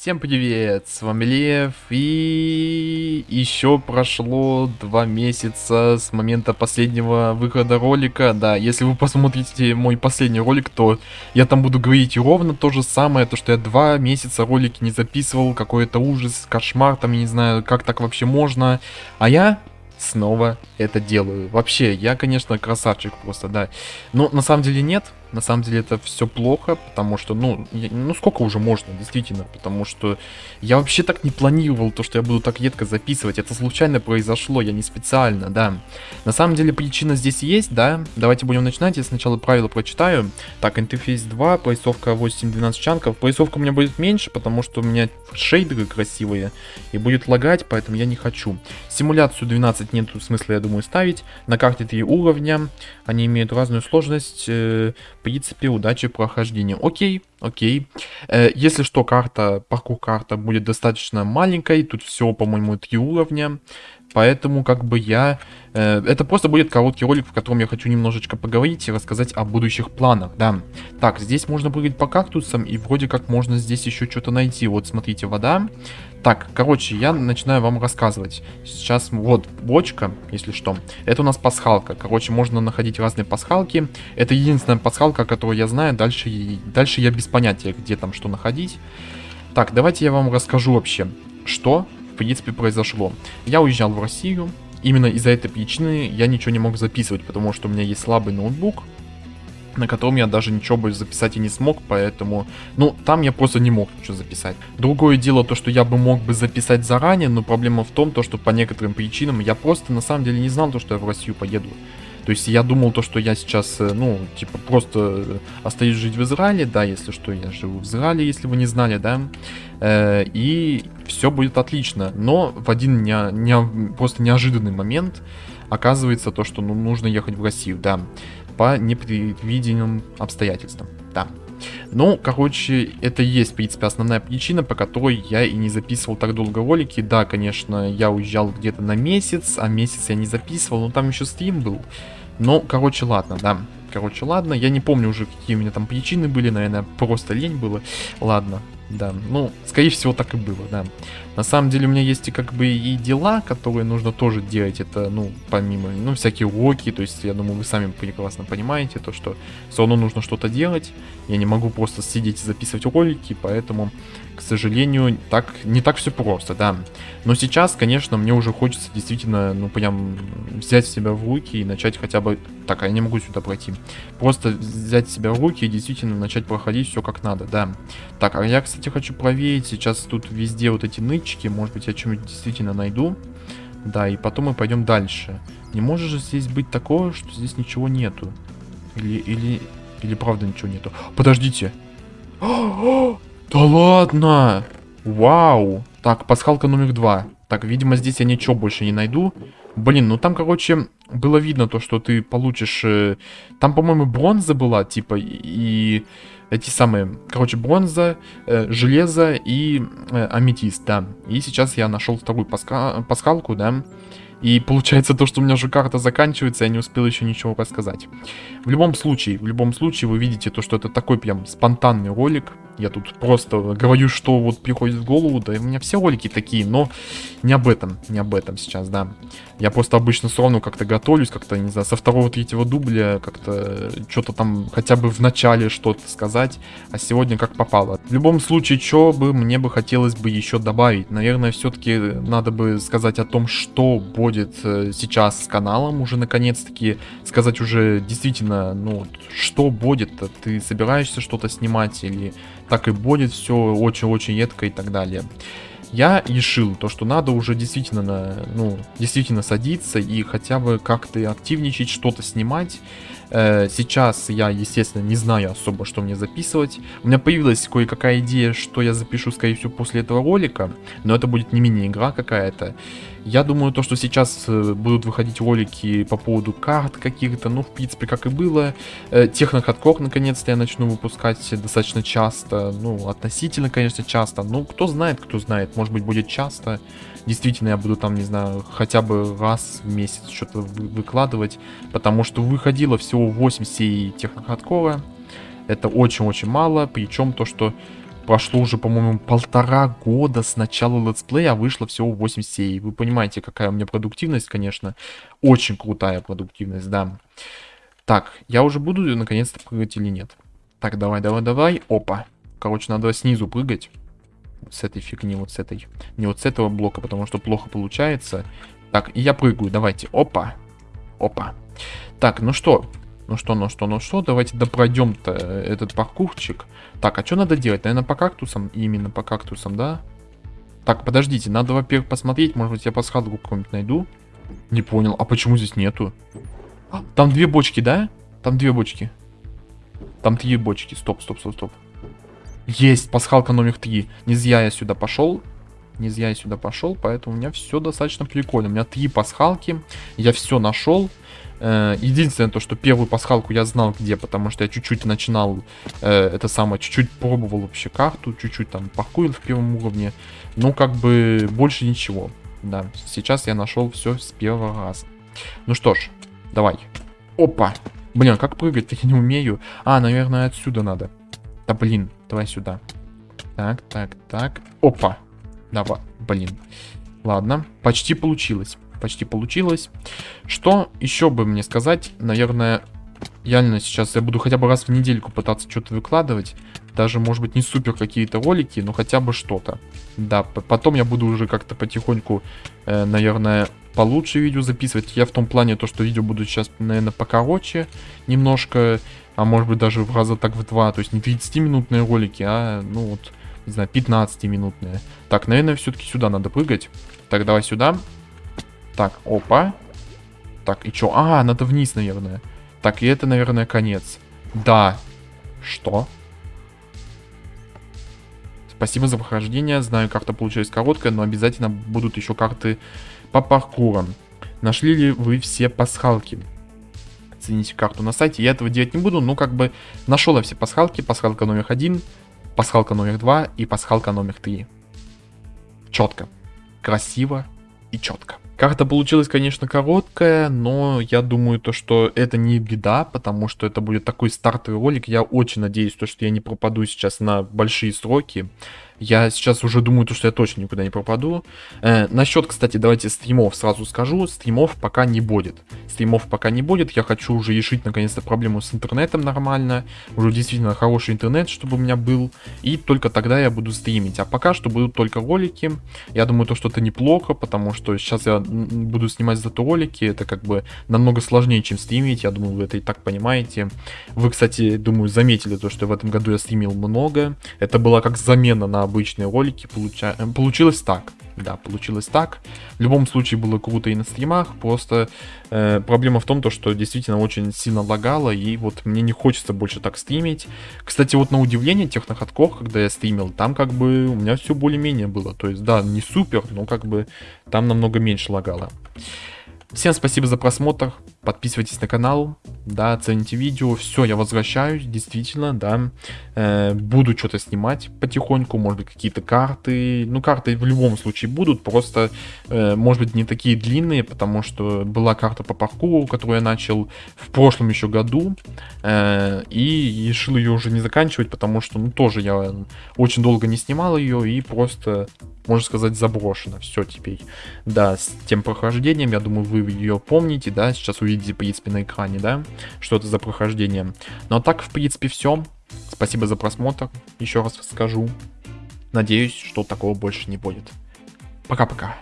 Всем привет, с вами Лев, и еще прошло два месяца с момента последнего выхода ролика, да, если вы посмотрите мой последний ролик, то я там буду говорить ровно то же самое, то что я два месяца ролики не записывал, какой-то ужас, кошмар, там, я не знаю, как так вообще можно, а я снова это делаю. Вообще, я, конечно, красавчик просто, да. Но на самом деле нет, на самом деле это все плохо, потому что, ну, я, ну сколько уже можно, действительно, потому что я вообще так не планировал то, что я буду так редко записывать, это случайно произошло, я не специально, да. На самом деле причина здесь есть, да, давайте будем начинать, я сначала правила прочитаю. Так, интерфейс 2, поясовка 8-12 чанков, поясовка у меня будет меньше, потому что у меня шейдеры красивые, и будет лагать, поэтому я не хочу. Симуляцию 12 нет смысла, я думаю, ставить, на карте 3 уровня, они имеют разную сложность, э, принципе, удачи прохождения. Окей, окей. Э, если что, карта, паркур карта будет достаточно маленькой. Тут всего, по-моему, три уровня. Поэтому, как бы я... Э, это просто будет короткий ролик, в котором я хочу немножечко поговорить и рассказать о будущих планах, да. Так, здесь можно прыгать по кактусам, и вроде как можно здесь еще что-то найти. Вот, смотрите, вода. Так, короче, я начинаю вам рассказывать. Сейчас вот бочка, если что. Это у нас пасхалка. Короче, можно находить разные пасхалки. Это единственная пасхалка, которую я знаю. Дальше, дальше я без понятия, где там что находить. Так, давайте я вам расскажу вообще, что в принципе произошло. Я уезжал в Россию. Именно из-за этой причины я ничего не мог записывать, потому что у меня есть слабый ноутбук на котором я даже ничего бы записать и не смог, поэтому, ну, там я просто не мог ничего записать. Другое дело то, что я бы мог бы записать заранее, но проблема в том, то, что по некоторым причинам я просто на самом деле не знал то, что я в Россию поеду. То есть я думал то, что я сейчас, э, ну, типа, просто остаюсь жить в Израиле, да, если что, я живу в Израиле, если вы не знали, да, э, и все будет отлично. Но в один не, не, просто неожиданный момент оказывается то, что ну, нужно ехать в Россию, да по непредвиденным обстоятельствам. Да. Ну, короче, это и есть, в принципе, основная причина, по которой я и не записывал так долго ролики. Да, конечно, я уезжал где-то на месяц, а месяц я не записывал, но там еще стрим был. Но, короче, ладно, да. Короче, ладно, я не помню уже, какие у меня там причины были, наверное, просто лень было. Ладно, да, ну, скорее всего, так и было, да. На самом деле у меня есть и как бы и дела, которые нужно тоже делать. Это, ну, помимо, ну, всякие уроки. То есть, я думаю, вы сами прекрасно понимаете, то, что все равно нужно что-то делать. Я не могу просто сидеть и записывать ролики, поэтому к сожалению, так не так все просто, да. Но сейчас, конечно, мне уже хочется действительно, ну, прям взять себя в руки и начать хотя бы... Так, а я не могу сюда пройти. Просто взять себя в руки и действительно начать проходить все как надо, да. Так, а я, кстати, хочу проверить. Сейчас тут везде вот эти нычки. Может быть, я что-нибудь действительно найду. Да, и потом мы пойдем дальше. Не может же здесь быть такого, что здесь ничего нету. Или, или, или правда ничего нету. Подождите. Да ладно! Вау! Так, пасхалка номер два. Так, видимо, здесь я ничего больше не найду. Блин, ну там, короче, было видно то, что ты получишь... Э, там, по-моему, бронза была, типа, и эти самые... Короче, бронза, э, железо и э, аметист, да. И сейчас я нашел вторую паска... пасхалку, да. И получается то, что у меня уже карта заканчивается, я не успел еще ничего рассказать. В любом случае, в любом случае вы видите то, что это такой прям спонтанный ролик. Я тут просто говорю, что вот приходит в голову, да и у меня все ролики такие, но не об этом, не об этом сейчас, да. Я просто обычно все равно как-то готовлюсь, как-то, не знаю, со второго-третьего дубля, как-то что-то там хотя бы в начале что-то сказать, а сегодня как попало. В любом случае, что бы мне бы хотелось бы еще добавить? Наверное, все-таки надо бы сказать о том, что будет э, сейчас с каналом уже наконец-таки, сказать уже действительно, ну, что будет, ты собираешься что-то снимать или так и будет все очень-очень едко и так далее. Я решил то, что надо уже действительно, ну, действительно садиться и хотя бы как-то активничать, что-то снимать. Э, сейчас я, естественно, не знаю особо, что мне записывать. У меня появилась кое-какая идея, что я запишу, скорее всего, после этого ролика. Но это будет не мини-игра какая-то. Я думаю, то, что сейчас э, будут выходить ролики по поводу карт каких-то, ну, в принципе, как и было. Э, Технохардкор, наконец-то, я начну выпускать достаточно часто, ну, относительно, конечно, часто. Ну, кто знает, кто знает, может быть, будет часто. Действительно, я буду там, не знаю, хотя бы раз в месяц что-то выкладывать, потому что выходило всего 8 серий Технохардкора. Это очень-очень мало, причем то, что прошло уже, по-моему, полтора года с начала летсплея, а вышло всего 8 серий. Вы понимаете, какая у меня продуктивность, конечно. Очень крутая продуктивность, да. Так, я уже буду наконец-то прыгать или нет? Так, давай, давай, давай. Опа. Короче, надо снизу прыгать. С этой фигни, вот с этой. Не вот с этого блока, потому что плохо получается. Так, и я прыгаю, давайте. Опа. Опа. Так, ну что? Ну что, ну что, ну что, давайте допройдем-то этот паркурчик. Так, а что надо делать? Наверное, по кактусам? Именно по кактусам, да? Так, подождите, надо, во-первых, посмотреть. Может быть, я пасхалку какую-нибудь найду? Не понял. А почему здесь нету? А, там две бочки, да? Там две бочки. Там три бочки. Стоп, стоп, стоп, стоп. Есть, пасхалка номер три. Не зря я сюда пошел. Не зря я сюда пошел, поэтому у меня все достаточно прикольно. У меня три пасхалки. Я все нашел. Э, единственное то, что первую пасхалку я знал где, потому что я чуть-чуть начинал э, это самое, чуть-чуть пробовал вообще карту, чуть-чуть там паркурил в первом уровне. Ну, как бы больше ничего. Да, сейчас я нашел все с первого раза. Ну что ж, давай. Опа! Блин, как прыгать я не умею. А, наверное, отсюда надо. Да блин, давай сюда. Так, так, так. Опа. Давай, блин. Ладно, почти получилось почти получилось. Что еще бы мне сказать? Наверное, реально сейчас я буду хотя бы раз в недельку пытаться что-то выкладывать. Даже, может быть, не супер какие-то ролики, но хотя бы что-то. Да, потом я буду уже как-то потихоньку, э, наверное, получше видео записывать. Я в том плане, то, что видео будут сейчас, наверное, покороче немножко, а может быть даже в раза так в два. То есть не 30-минутные ролики, а, ну вот, не знаю, 15-минутные. Так, наверное, все-таки сюда надо прыгать. Так, давай сюда. Так, опа. Так, и чё? А, надо вниз, наверное. Так, и это, наверное, конец. Да. Что? Спасибо за прохождение. Знаю, карта получилась короткая, но обязательно будут еще карты по паркурам. Нашли ли вы все пасхалки? Оцените карту на сайте. Я этого делать не буду, но как бы нашел я все пасхалки. Пасхалка номер один, пасхалка номер два и пасхалка номер три. Четко. Красиво и четко. Карта получилась, конечно, короткая, но я думаю, то, что это не беда, потому что это будет такой стартовый ролик. Я очень надеюсь, то, что я не пропаду сейчас на большие сроки. Я сейчас уже думаю, то, что я точно никуда не пропаду. Э, насчет, кстати, давайте стримов сразу скажу. Стримов пока не будет. Стримов пока не будет. Я хочу уже решить, наконец-то, проблему с интернетом нормально. Уже действительно хороший интернет, чтобы у меня был. И только тогда я буду стримить. А пока что будут только ролики. Я думаю, то, что это неплохо, потому что сейчас я буду снимать зато ролики. Это как бы намного сложнее, чем стримить. Я думаю, вы это и так понимаете. Вы, кстати, думаю, заметили то, что в этом году я стримил много. Это была как замена на обычные ролики. Получа... Э, получилось так. Да, получилось так. В любом случае было круто и на стримах. Просто э, проблема в том, то, что действительно очень сильно лагало. И вот мне не хочется больше так стримить. Кстати, вот на удивление тех находков, когда я стримил, там как бы у меня все более-менее было. То есть, да, не супер, но как бы там намного меньше лагало. Всем спасибо за просмотр, подписывайтесь на канал, да, оцените видео, все, я возвращаюсь, действительно, да, э, буду что-то снимать потихоньку, может быть, какие-то карты, ну, карты в любом случае будут, просто, э, может быть, не такие длинные, потому что была карта по паркуру, которую я начал в прошлом еще году, э, и решил ее уже не заканчивать, потому что, ну, тоже я очень долго не снимал ее, и просто можно сказать, заброшена. Все теперь. Да, с тем прохождением, я думаю, вы ее помните, да, сейчас увидите, в принципе, на экране, да, что это за прохождение. Ну а так, в принципе, все. Спасибо за просмотр, еще раз скажу. Надеюсь, что такого больше не будет. Пока-пока.